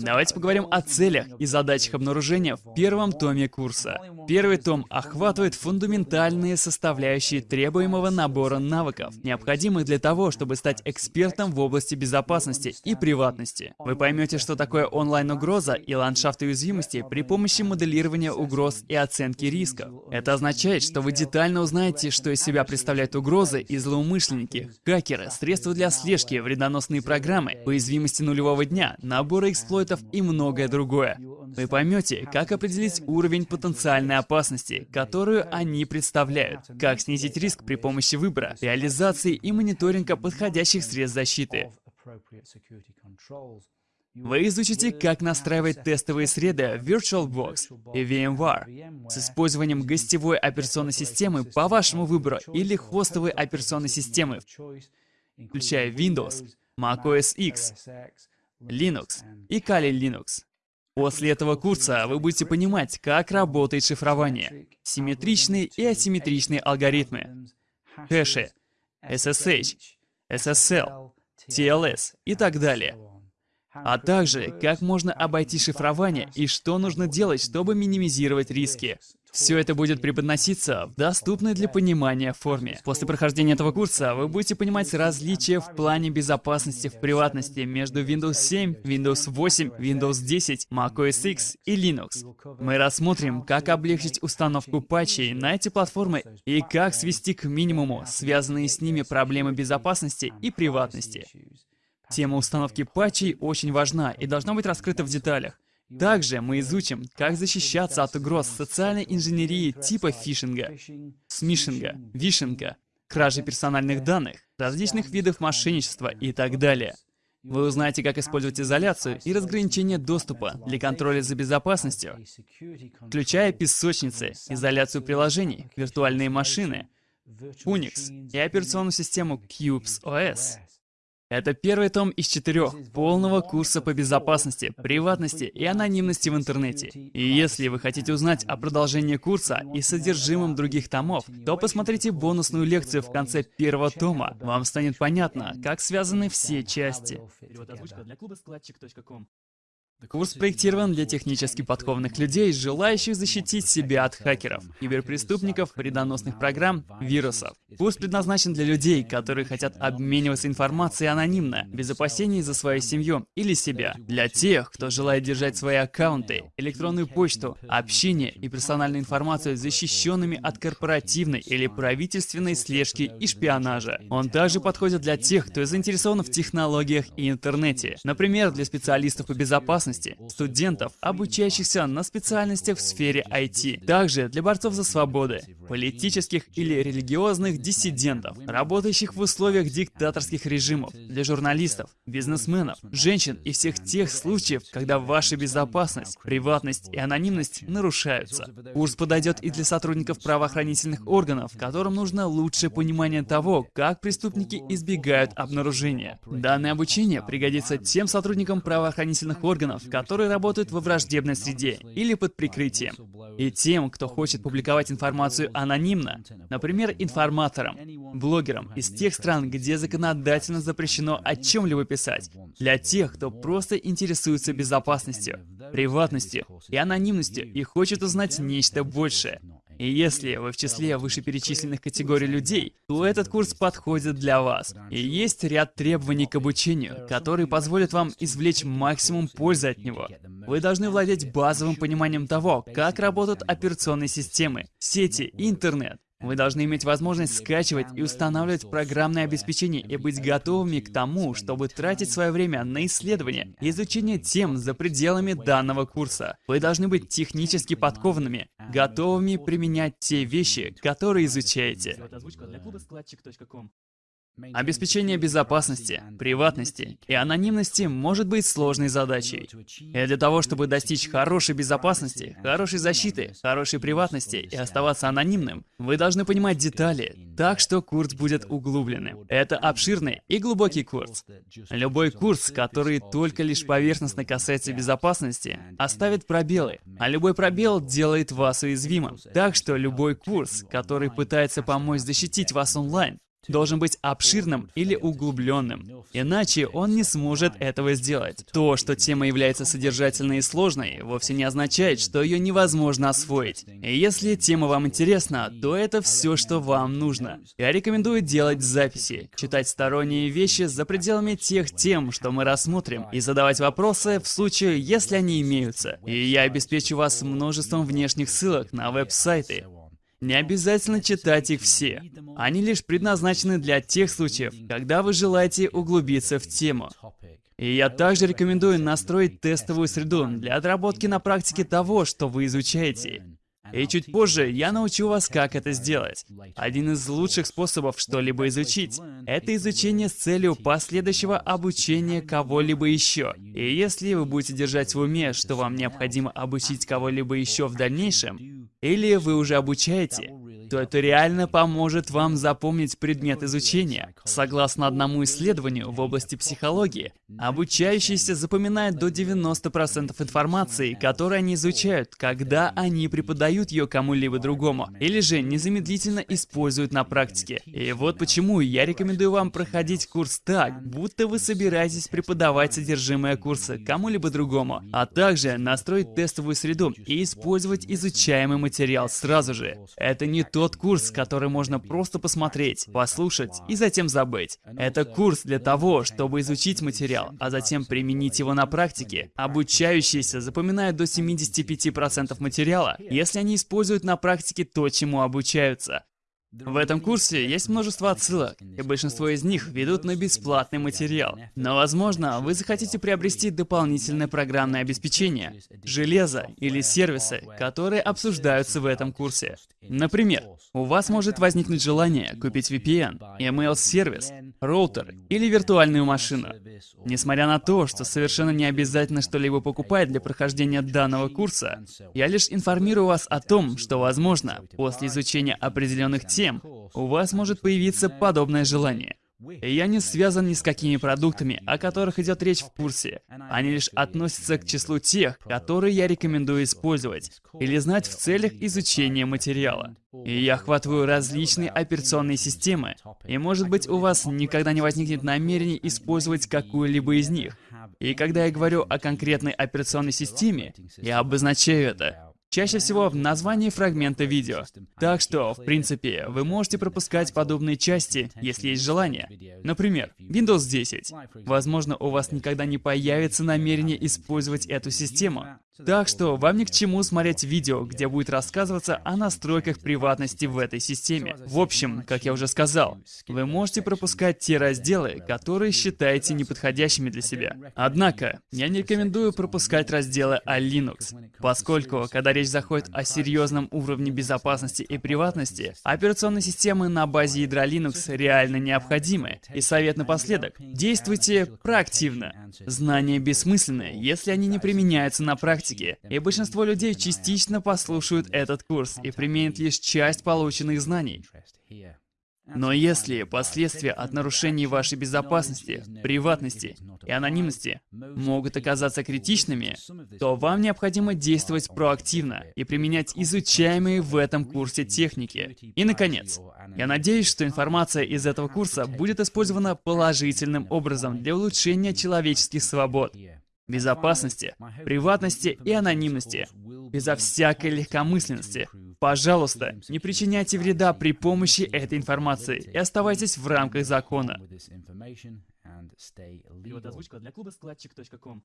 Давайте поговорим о целях и задачах обнаружения в первом томе курса. Первый том охватывает фундаментальные составляющие требуемого набора навыков, необходимых для того, чтобы стать экспертом в области безопасности и приватности. Вы поймете, что такое онлайн-угроза и ландшафт уязвимости при помощи моделирования угроз и оценки рисков. Это означает, что вы детально узнаете, что из себя представляют угрозы и злоумышленники, хакеры, средства для слежки, вредоносные программы, уязвимости нулевого дня, наборы эксплойтов и многое другое. Вы поймете, как определить уровень потенциальной опасности, которую они представляют, как снизить риск при помощи выбора, реализации и мониторинга подходящих средств защиты. Вы изучите, как настраивать тестовые среды VirtualBox и VMware с использованием гостевой операционной системы по вашему выбору или хостовой операционной системы, включая Windows, macOS X, Linux и Kali Linux. После этого курса вы будете понимать, как работает шифрование, симметричные и асимметричные алгоритмы, хэши, SSH, SSL, TLS и так далее. А также, как можно обойти шифрование и что нужно делать, чтобы минимизировать риски. Все это будет преподноситься в доступной для понимания форме. После прохождения этого курса вы будете понимать различия в плане безопасности в приватности между Windows 7, Windows 8, Windows 10, macOS X и Linux. Мы рассмотрим, как облегчить установку патчей на эти платформы и как свести к минимуму связанные с ними проблемы безопасности и приватности. Тема установки патчей очень важна и должна быть раскрыта в деталях. Также мы изучим, как защищаться от угроз социальной инженерии типа фишинга, смишинга, вишинга, кражи персональных данных, различных видов мошенничества и так далее. Вы узнаете, как использовать изоляцию и разграничение доступа для контроля за безопасностью, включая песочницы, изоляцию приложений, виртуальные машины, Unix и операционную систему Cubes OS. Это первый том из четырех полного курса по безопасности, приватности и анонимности в интернете. И если вы хотите узнать о продолжении курса и содержимом других томов, то посмотрите бонусную лекцию в конце первого тома. Вам станет понятно, как связаны все части. Курс проектирован для технически подкованных людей, желающих защитить себя от хакеров, киберпреступников, вредоносных программ, вирусов. Курс предназначен для людей, которые хотят обмениваться информацией анонимно, без опасений за свою семью или себя. Для тех, кто желает держать свои аккаунты, электронную почту, общение и персональную информацию защищенными от корпоративной или правительственной слежки и шпионажа. Он также подходит для тех, кто заинтересован в технологиях и интернете. Например, для специалистов по безопасности, безопасности, студентов, обучающихся на специальностях в сфере IT, также для борцов за свободы, политических или религиозных диссидентов, работающих в условиях диктаторских режимов, для журналистов, бизнесменов, женщин и всех тех случаев, когда ваша безопасность, приватность и анонимность нарушаются. Курс подойдет и для сотрудников правоохранительных органов, которым нужно лучшее понимание того, как преступники избегают обнаружения. Данное обучение пригодится тем сотрудникам правоохранительных органов, которые работают во враждебной среде или под прикрытием, и тем, кто хочет публиковать информацию анонимно, например, информаторам, блогерам из тех стран, где законодательно запрещено о чем-либо писать, для тех, кто просто интересуется безопасностью, приватностью и анонимностью и хочет узнать нечто большее. И если вы в числе вышеперечисленных категорий людей, то этот курс подходит для вас. И есть ряд требований к обучению, которые позволят вам извлечь максимум пользы от него. Вы должны владеть базовым пониманием того, как работают операционные системы, сети интернет. Вы должны иметь возможность скачивать и устанавливать программное обеспечение и быть готовыми к тому, чтобы тратить свое время на исследование и изучение тем за пределами данного курса. Вы должны быть технически подкованными, готовыми применять те вещи, которые изучаете. Обеспечение безопасности, приватности и анонимности может быть сложной задачей. И для того, чтобы достичь хорошей безопасности, хорошей защиты, хорошей приватности и оставаться анонимным, вы должны понимать детали, так что курс будет углубленным. Это обширный и глубокий курс. Любой курс, который только лишь поверхностно касается безопасности, оставит пробелы, а любой пробел делает вас уязвимым. Так что любой курс, который пытается помочь защитить вас онлайн, должен быть обширным или углубленным. Иначе он не сможет этого сделать. То, что тема является содержательной и сложной, вовсе не означает, что ее невозможно освоить. И если тема вам интересна, то это все, что вам нужно. Я рекомендую делать записи, читать сторонние вещи за пределами тех тем, что мы рассмотрим, и задавать вопросы в случае, если они имеются. И я обеспечу вас множеством внешних ссылок на веб-сайты, не обязательно читать их все. Они лишь предназначены для тех случаев, когда вы желаете углубиться в тему. И я также рекомендую настроить тестовую среду для отработки на практике того, что вы изучаете. И чуть позже я научу вас, как это сделать. Один из лучших способов что-либо изучить — это изучение с целью последующего обучения кого-либо еще. И если вы будете держать в уме, что вам необходимо обучить кого-либо еще в дальнейшем, или вы уже обучаете, то это реально поможет вам запомнить предмет изучения. Согласно одному исследованию в области психологии, обучающиеся запоминают до 90% информации, которую они изучают, когда они преподают ее кому-либо другому, или же незамедлительно используют на практике. И вот почему я рекомендую вам проходить курс так, будто вы собираетесь преподавать содержимое курса кому-либо другому, а также настроить тестовую среду и использовать изучаемый материал сразу же. Это не то, тот курс, который можно просто посмотреть, послушать и затем забыть. Это курс для того, чтобы изучить материал, а затем применить его на практике. Обучающиеся запоминают до 75% материала, если они используют на практике то, чему обучаются. В этом курсе есть множество отсылок, и большинство из них ведут на бесплатный материал. Но, возможно, вы захотите приобрести дополнительное программное обеспечение, железо или сервисы, которые обсуждаются в этом курсе. Например, у вас может возникнуть желание купить VPN, email-сервис, роутер или виртуальную машину. Несмотря на то, что совершенно не обязательно что-либо покупать для прохождения данного курса, я лишь информирую вас о том, что, возможно, после изучения определенных тем, тем, у вас может появиться подобное желание. Я не связан ни с какими продуктами, о которых идет речь в курсе. Они лишь относятся к числу тех, которые я рекомендую использовать или знать в целях изучения материала. И я охватываю различные операционные системы, и может быть у вас никогда не возникнет намерения использовать какую-либо из них. И когда я говорю о конкретной операционной системе, я обозначаю это. Чаще всего в названии фрагмента видео. Так что, в принципе, вы можете пропускать подобные части, если есть желание. Например, Windows 10. Возможно, у вас никогда не появится намерение использовать эту систему. Так что вам ни к чему смотреть видео, где будет рассказываться о настройках приватности в этой системе. В общем, как я уже сказал, вы можете пропускать те разделы, которые считаете неподходящими для себя. Однако, я не рекомендую пропускать разделы о Linux, поскольку, когда речь заходит о серьезном уровне безопасности и приватности, операционные системы на базе ядра Linux реально необходимы. И совет напоследок. Действуйте проактивно. Знания бессмысленны, если они не применяются на практике. И большинство людей частично послушают этот курс и применят лишь часть полученных знаний. Но если последствия от нарушений вашей безопасности, приватности и анонимности могут оказаться критичными, то вам необходимо действовать проактивно и применять изучаемые в этом курсе техники. И, наконец, я надеюсь, что информация из этого курса будет использована положительным образом для улучшения человеческих свобод, безопасности, приватности и анонимности, безо всякой легкомысленности. Пожалуйста, не причиняйте вреда при помощи этой информации. и оставайтесь в рамках закона. Перевод озвучка для клуба складчик.ком